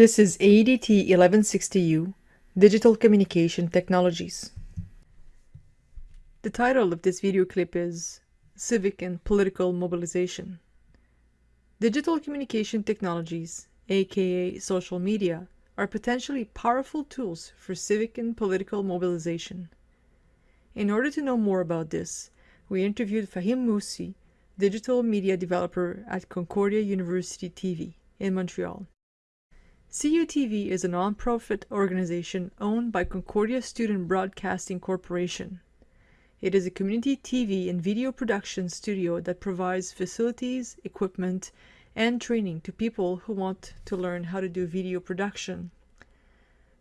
This is ADT 1160U, Digital Communication Technologies. The title of this video clip is Civic and Political Mobilization. Digital communication technologies, aka social media, are potentially powerful tools for civic and political mobilization. In order to know more about this, we interviewed Fahim Moussi, digital media developer at Concordia University TV in Montreal. CUTV is a non-profit organization owned by Concordia Student Broadcasting Corporation. It is a community TV and video production studio that provides facilities, equipment, and training to people who want to learn how to do video production.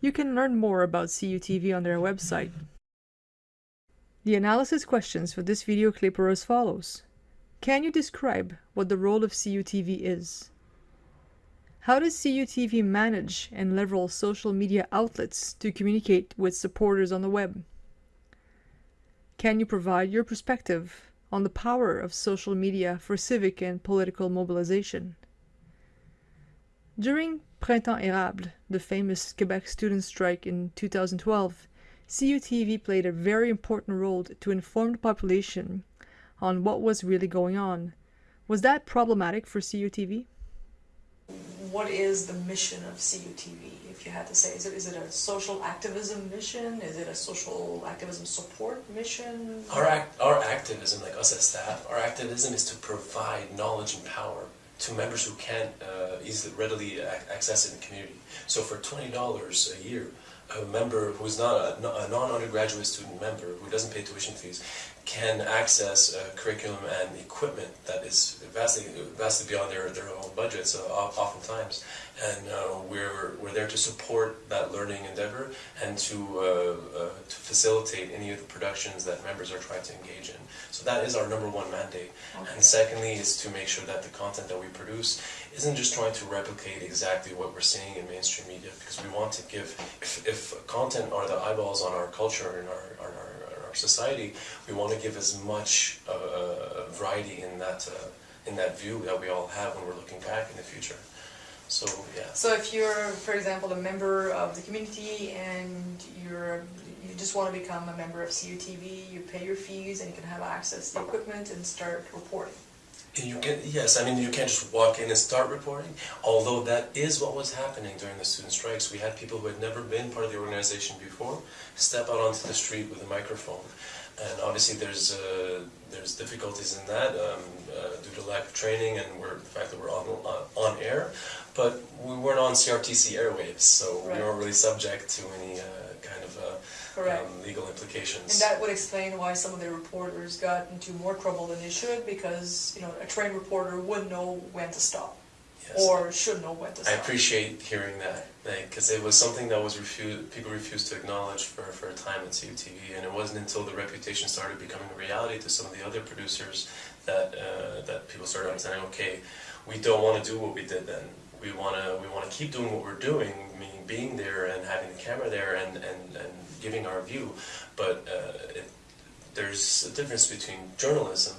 You can learn more about CUTV on their website. The analysis questions for this video clip are as follows. Can you describe what the role of CUTV is? How does CUTV manage and leverage social media outlets to communicate with supporters on the web? Can you provide your perspective on the power of social media for civic and political mobilization? During Printemps Érable, the famous Quebec student strike in 2012, CUTV played a very important role to inform the population on what was really going on. Was that problematic for CUTV? What is the mission of CUTV, if you had to say? Is it, is it a social activism mission? Is it a social activism support mission? Our, act, our activism, like us as staff, our activism is to provide knowledge and power to members who can't uh, easily, readily access it in the community. So for $20 a year, a member who's not a, a non-undergraduate student member who doesn't pay tuition fees can access uh, curriculum and equipment that is vastly vastly beyond their, their own budgets uh, oftentimes and uh, we're, we're there to support that learning endeavor and to, uh, uh, to facilitate any of the productions that members are trying to engage in. So that is our number one mandate. Okay. And secondly is to make sure that the content that we produce isn't just trying to replicate exactly what we're seeing in mainstream media because we want to give, if, if content are the eyeballs on our culture and our, our, our society, we want to give as much uh, variety in that, uh, in that view that we all have when we're looking back in the future. So yeah. So if you're, for example, a member of the community and you're you just want to become a member of CUTV, you pay your fees and you can have access to the equipment and start reporting. And you can, yes, I mean you can't just walk in and start reporting, although that is what was happening during the student strikes. We had people who had never been part of the organization before step out onto the street with a microphone. And obviously there's uh, there's difficulties in that um, uh, due to lack of training and we're, the fact that we're on, on air. But we weren't on CRTC airwaves, so right. we weren't really subject to any uh, kind of uh, um, legal implications. And that would explain why some of the reporters got into more trouble than they should, because you know a trained reporter would know when to stop. Yes. Or should know when to stop. I appreciate hearing that, because it was something that was refused, people refused to acknowledge for, for a time at CUTV, and it wasn't until the reputation started becoming a reality to some of the other producers that uh, that people started understanding, okay, we don't want to do what we did then we want to we want to keep doing what we're doing, meaning being there and having the camera there and and, and giving our view. But uh, it, there's a difference between journalism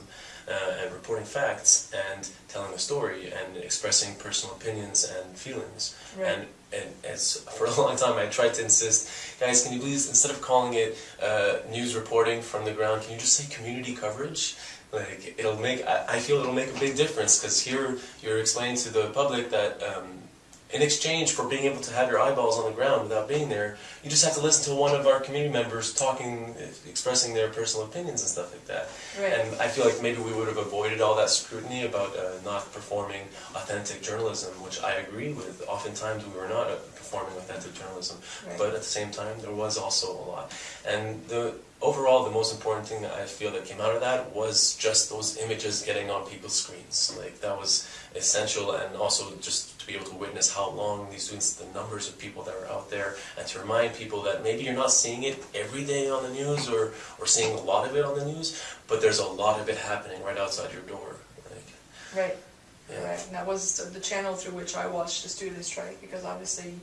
uh, and reporting facts and telling a story and expressing personal opinions and feelings. Right. And and as for a long time I tried to insist, guys, can you please instead of calling it uh, news reporting from the ground, can you just say community coverage? Like it'll make, I, I feel it'll make a big difference because here you're explaining to the public that um, in exchange for being able to have your eyeballs on the ground without being there, you just have to listen to one of our community members talking, expressing their personal opinions and stuff like that. Right. And I feel like maybe we would have avoided all that scrutiny about uh, not performing authentic journalism, which I agree with. Oftentimes we were not uh, performing authentic journalism, right. but at the same time there was also a lot. And the overall, the most important thing that I feel that came out of that was just those images getting on people's screens. Like that was essential, and also just to be able to witness how long these students, the numbers of people that are out there, and to remind people that maybe you're not seeing it every day on the news or or seeing a lot of it on the news, but there's a lot of it happening right outside your door. Like, right. Yeah. Right. And that was the channel through which I watched the student strike because obviously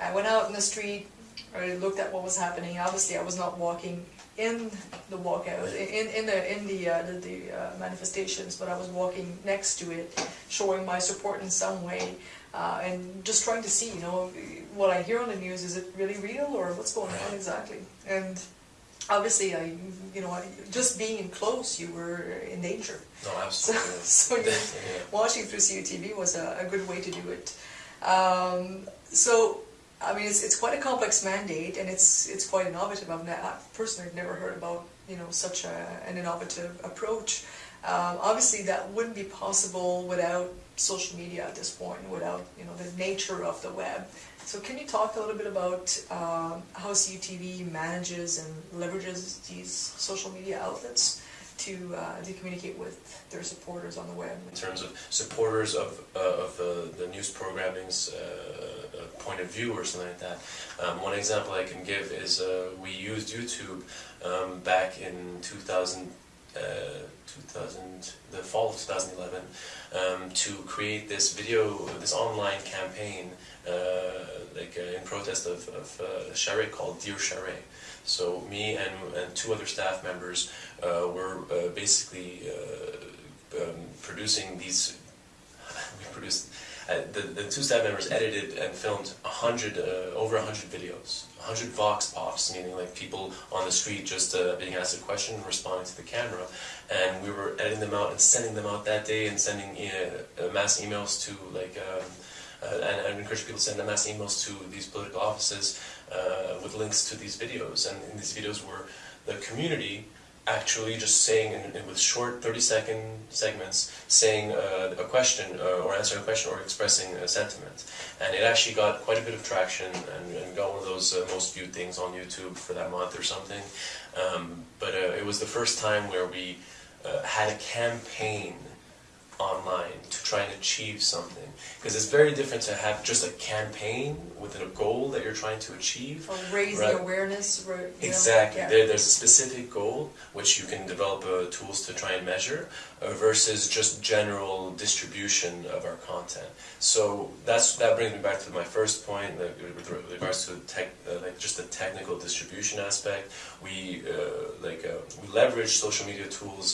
I went out in the street, I looked at what was happening. Obviously, I was not walking in the walkout, in, in the, in the, uh, the, the uh, manifestations, but I was walking next to it, showing my support in some way. uh, and just trying to see, you know, what I hear on the news, is it really real or what's going on exactly? And obviously, I, you know, I, just being in close, you were in danger. No, So, absolutely. so Definitely, yeah. watching through CUTV was a, a good way to do it. Um, so, I mean, it's, it's quite a complex mandate, and it's it's quite innovative. I've I personally never heard about you know such a, an innovative approach. Um, obviously, that wouldn't be possible without social media at this point, without you know the nature of the web. So, can you talk a little bit about um, how CUTV manages and leverages these social media outlets to uh, to communicate with their supporters on the web? in terms of supporters of, uh, of the, the news programming's uh, uh, point of view or something like that. Um, one example I can give is uh, we used YouTube um, back in 2000, uh, 2000, the fall of 2011, um, to create this video, this online campaign, uh, like uh, in protest of, of uh, a charrette called Dear Charest. So me and, and two other staff members uh, were uh, basically uh, um, producing these. we produced uh, the the two staff members edited and filmed a hundred uh, over a hundred videos, a hundred vox pops, meaning like people on the street just uh, being asked a question and responding to the camera, and we were editing them out and sending them out that day and sending uh, mass emails to like. Um, uh, and I encourage people to send mass emails to these political offices with links to these videos. And in these videos were the community actually just saying in, in, with short 30 second segments saying uh, a question uh, or answering a question or expressing a sentiment. And it actually got quite a bit of traction and, and got one of those uh, most viewed things on youtube for that month or something. Um, but uh, it was the first time where we uh, had a campaign online to try and achieve something because it's very different to have just a campaign with a goal that you're trying to achieve Or raising Right. awareness, you know, Exactly. yeah. There, there's a specific goal which you can develop uh, tools to try and measure uh, versus just general distribution of our content. So that's that brings me back to my first point like, with regards to tech, uh, like just the technical distribution aspect. We uh, like uh, we leverage social media tools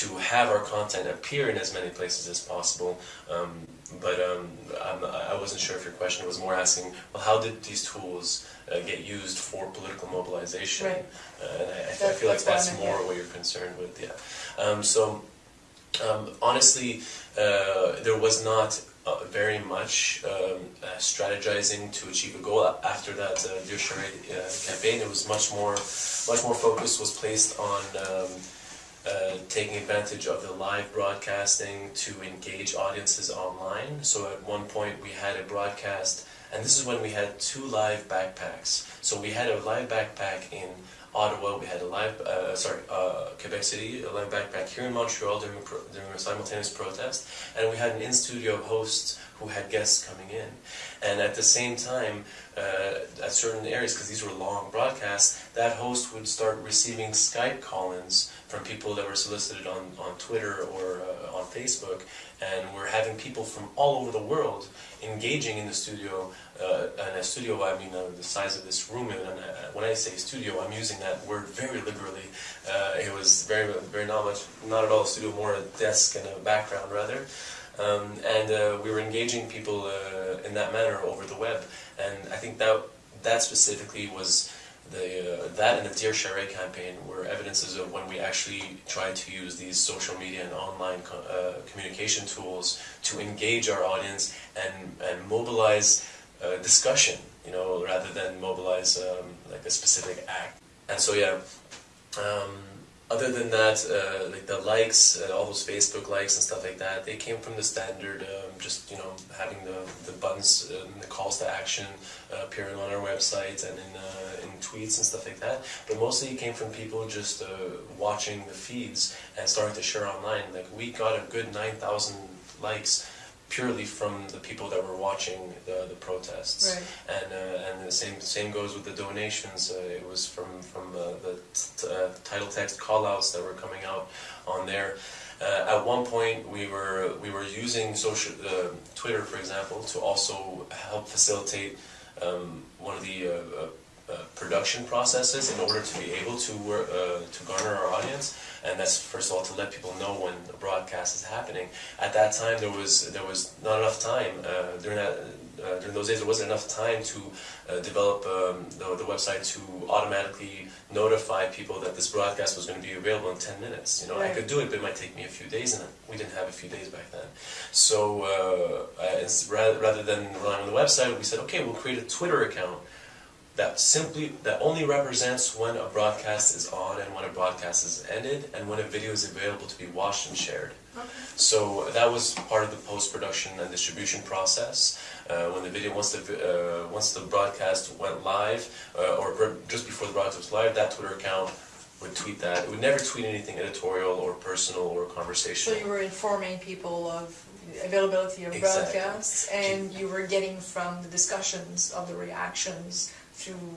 to have our content appear in as many places as possible. Um, but um, I'm, I wasn't sure if your question was more asking, well, how did these tools uh, get used for political mobilization? Right. Uh, and I, I, feel like that's more what you're concerned with, yeah. Um, so, um, honestly, uh, there was not uh, very much um, uh, strategizing to achieve a goal after that uh, Dear Charest uh, campaign. It was much more, much more focus was placed on um, uh, taking advantage of the live broadcasting to engage audiences online. So at one point we had a broadcast, and this is when we had two live backpacks. So we had a live backpack in Ottawa, we had a live, uh, sorry, uh, Quebec City, a live backpack here in Montreal during during a simultaneous protest, and we had an in-studio host who had guests coming in. And at the same time, uh, at certain areas, because these were long broadcasts, that host would start receiving Skype call-ins from people that were solicited on, on Twitter or uh, on Facebook, and we're having people from all over the world engaging in the studio. Uh, and a studio, I mean, uh, the size of this room. And uh, when I say studio, I'm using that word very liberally. Uh, it was very, very not much, not at all a studio, more a desk and a background rather. Um, and uh, we were engaging people uh, in that manner over the web. And I think that that specifically was the uh, that and the Dear Charest campaign were evidences of when we actually tried to use these social media and online co- uh, communication tools to engage our audience and and mobilize uh, discussion, you know, rather than mobilize um, like a specific act. And so yeah. Um, other than that, uh, like the likes, uh, all those Facebook likes and stuff like that, they came from the standard, um, just you know, having the, the buttons and the calls to action uh, appearing on our website and in uh, in tweets and stuff like that. But mostly it came from people just uh, watching the feeds and starting to share online. Like we got a good nine thousand likes purely from the people that were watching the, the protests Right. and uh, and the same same goes with the donations. Uh, it was from from uh, the t- uh, title text callouts that were coming out on there. Uh, at one point, we were we were using social uh, Twitter, for example, to also help facilitate um, one of the uh, production processes in order to be able to work, uh, to garner our audience, and that's first of all to let people know when a broadcast is happening. At that time, there was there was not enough time uh, during that. Uh, during those days, there wasn't enough time to uh, develop um, the, the website to automatically notify people that this broadcast was going to be available in 10 minutes. You know, I could do it, but it might take me a few days, and we didn't have a few days back then. So uh, I- rather, rather than relying on the website, we said, okay, we'll create a Twitter account that simply that only represents when a broadcast is on and when a broadcast is ended and when a video is available to be watched and shared. Okay. So that was part of the post-production and distribution process. Uh, when the video, once the uh, once the broadcast went live, uh, or, just before the broadcast was live, that Twitter account would tweet that. It would never tweet anything editorial or personal or conversational. So you were informing people of availability of Exactly. broadcasts, and you were getting from the discussions of the reactions through,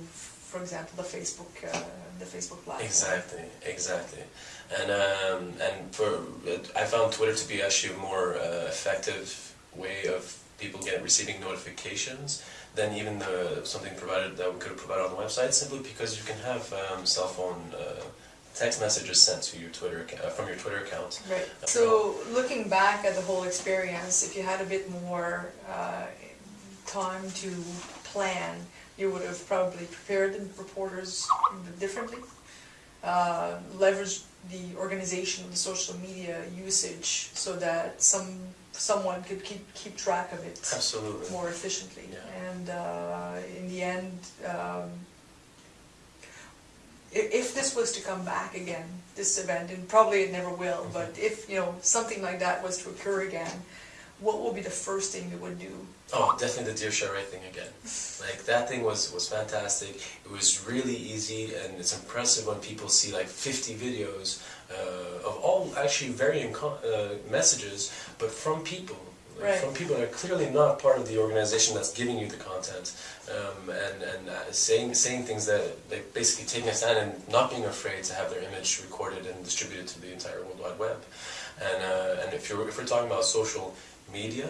for example, the Facebook, uh, the Facebook platform. Exactly, exactly, and um, and for I found Twitter to be actually a more uh, effective way of people get receiving notifications than even the something provided that we could have provided on the website. Simply because you can have um, cell phone uh, text messages sent to your Twitter uh, from your Twitter account. Right. So looking back at the whole experience, if you had a bit more uh, time to plan, you would have probably prepared the reporters differently, uh, leveraged the organization of the social media usage so that some someone could keep keep track of it Absolutely. more efficiently. Yeah. And uh, in the end, um, if, this was to come back again, this event, and probably it never will, Mm-hmm. but if you know something like that was to occur again, what would be the first thing you would do? Oh, definitely the Dear Charest thing again. Like that thing was was fantastic. It was really easy, and it's impressive when people see like 50 videos uh, of all actually varying uh, messages, but from people. Right. From people that are clearly not part of the organization that's giving you the content, um, and and uh, saying saying things that like basically taking a stand and not being afraid to have their image recorded and distributed to the entire World Wide Web. And uh, and if you're if we're talking about social media,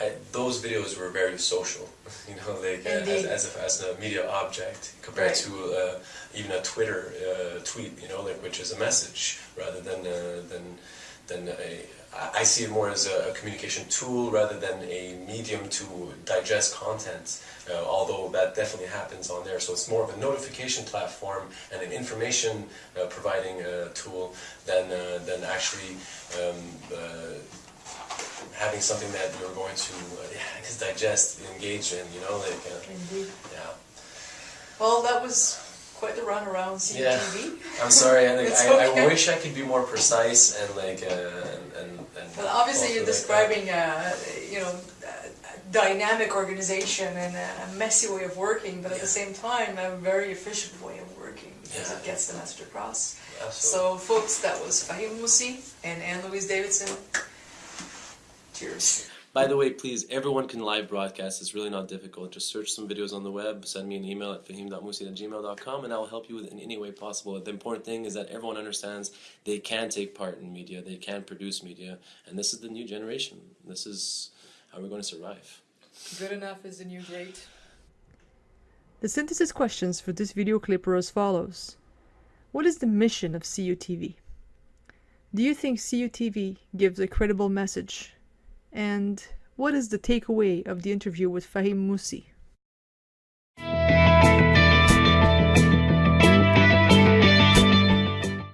I, those videos were very social, you know, like uh, as, as, a, as a media object compared Right. to uh, even a Twitter uh, tweet, you know, like which is a message rather than uh, than than a. I see it more as a, a communication tool rather than a medium to digest content. Uh, although that definitely happens on there, so it's more of a notification platform and an information uh, providing uh, tool than uh, than actually. Um, uh, having something that you're going to uh, yeah, digest, engage in, you know, like uh, yeah. Well, that was quite the run around CTV. I'm sorry, I, think I, okay. I wish I could be more precise and like uh, and and. Well, obviously you're like, uh, describing a, you know, a dynamic organization and a messy way of working, but at the same time, a very efficient way of working because Yeah. it gets the message across. absolutely. So, folks, that was Fahim Musi and Anne Louise Davidson. Cheers. By the way, please, everyone can live broadcast. It's really not difficult. Just search some videos on the web, send me an email at fahim.musi at gmail.com, and I'll help you with in any way possible. The important thing is that everyone understands they can take part in media, they can produce media, and this is the new generation. This is how we're going to survive. Good enough is the new great. The synthesis questions for this video clip are as follows. What is the mission of CUTV? Do you think CUTV gives a credible message? And what is the takeaway of the interview with Fahim Moussi?